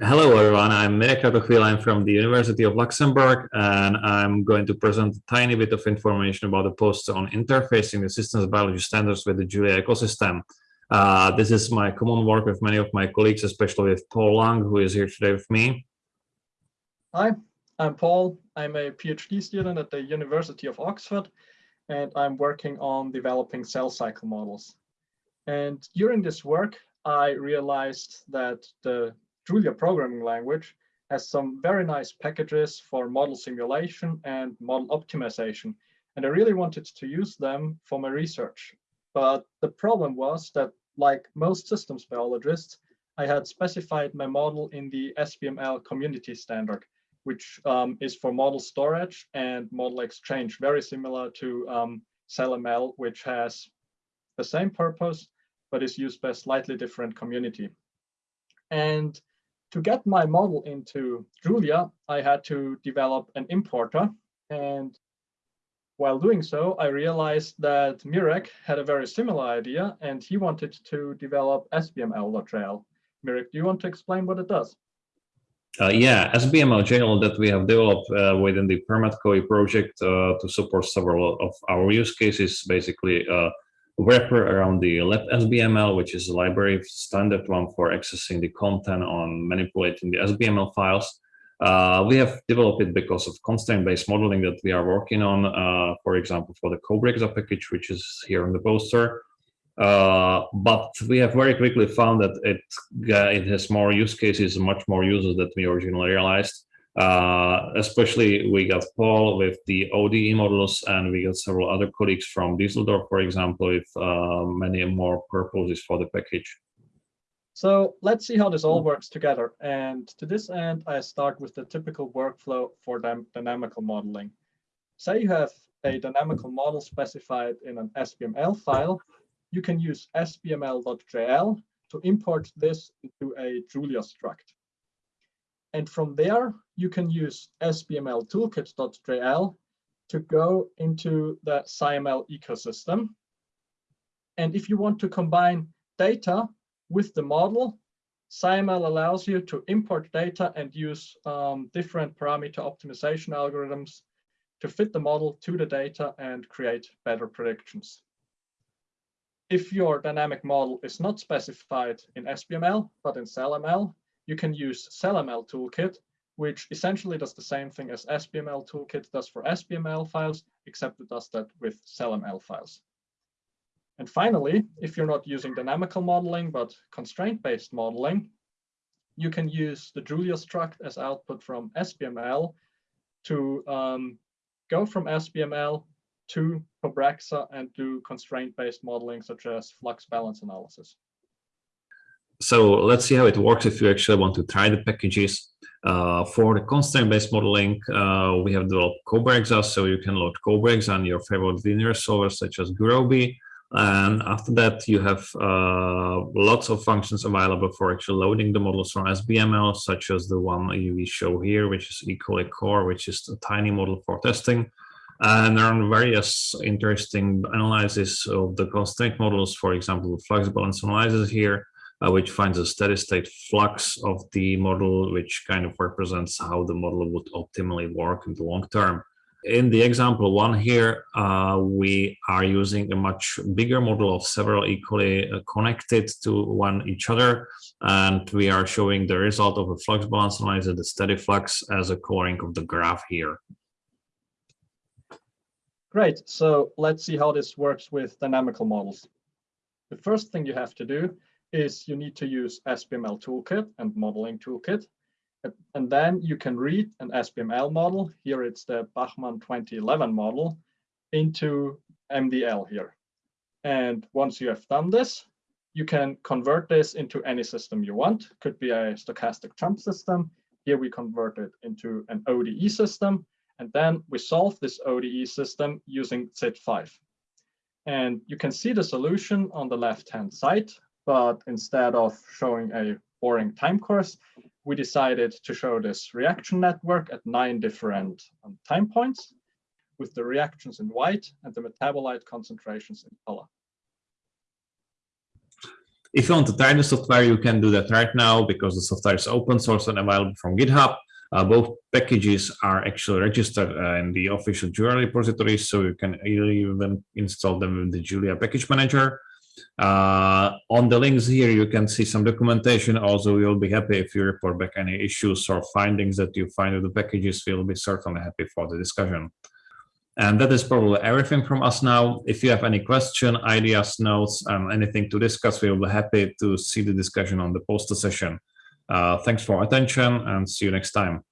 Hello, everyone. I'm Mirek Kratochvíl. I'm from the University of Luxembourg, and I'm going to present a tiny bit of information about the post on interfacing the systems biology standards with the Julia ecosystem. Uh, this is my common work with many of my colleagues, especially with Paul Lang, who is here today with me. Hi, I'm Paul. I'm a PhD student at the University of Oxford, and I'm working on developing cell cycle models. And during this work, I realized that the Julia programming language has some very nice packages for model simulation and model optimization. And I really wanted to use them for my research. But the problem was that like most systems biologists, I had specified my model in the SBML community standard, which um, is for model storage and model exchange, very similar to um, CellML, which has the same purpose, but is used by a slightly different community. And to get my model into Julia, I had to develop an importer. And while doing so, I realized that Mirek had a very similar idea and he wanted to develop SBML.jl. Mirek, do you want to explain what it does? Uh, yeah, SBML.jl that we have developed uh, within the PerMedCoE project uh, to support several of our use cases, basically uh, wrapper around the libSBML, which is a library standard one for accessing the content on manipulating the SBML files. Uh, we have developed it because of constraint-based modeling that we are working on, uh, for example, for the CoBreXA package, which is here on the poster. Uh, but we have very quickly found that it, it has more use cases, much more users than we originally realized. Uh, especially we got Paul with the ODE models and we got several other colleagues from Düsseldorf, for example, with uh, many more purposes for the package. So let's see how this all works together. And to this end, I start with the typical workflow for dynamical modeling. Say you have a dynamical model specified in an SBML file, you can use sbml.jl to import this into a Julia struct. And from there, you can use SBML toolkit.jl to go into the SciML ecosystem. And if you want to combine data with the model, SciML allows you to import data and use um, different parameter optimization algorithms to fit the model to the data and create better predictions. If your dynamic model is not specified in SBML, but in CellML, you can use CellML toolkit, which essentially does the same thing as SBML toolkit does for SBML files, except it does that with CellML files. And finally, if you're not using dynamical modeling, but constraint-based modeling, you can use the Julia struct as output from SBML to um, go from SBML to CoBreXA and do constraint-based modeling such as flux balance analysis so let's see how it works if you actually want to try the packages. Uh, for the constraint-based modeling, uh, we have developed CoBreXA, so you can load CoBreXA on your favorite linear solver such as Gurobi. And after that, you have uh, lots of functions available for actually loading the models from SBML, such as the one we show here, which is E. coli core, which is a tiny model for testing. And there are various interesting analyses of the constraint models, for example, the flux balance analysis here, uh, which finds a steady state flux of the model, which kind of represents how the model would optimally work in the long term. In the example one here, uh, we are using a much bigger model of several equally uh, connected to one each other. And we are showing the result of a flux balance analysis, the steady flux as a coloring of the graph here. Great. So let's see how this works with dynamical models. The first thing you have to do is you need to use SBML toolkit and modeling toolkit. And then you can read an SBML model. Here it's the Bachmann 2011 model into MDL here. And once you have done this, you can convert this into any system you want. Could be a stochastic jump system. Here we convert it into an ODE system. And then we solve this ODE system using Tsit5. And you can see the solution on the left-hand side but instead of showing a boring time course, we decided to show this reaction network at nine different um, time points with the reactions in white and the metabolite concentrations in color. If you want to try the software, you can do that right now because the software is open source and available from GitHub. Uh, both packages are actually registered uh, in the official Julia repository, so you can even install them with the Julia package manager. Uh, on the links here, you can see some documentation. Also, we'll be happy if you report back any issues or findings that you find with the packages. We'll be certainly happy for the discussion. And that is probably everything from us now. If you have any question, ideas, notes, and anything to discuss, we will be happy to see the discussion on the poster session. Uh, thanks for attention and see you next time.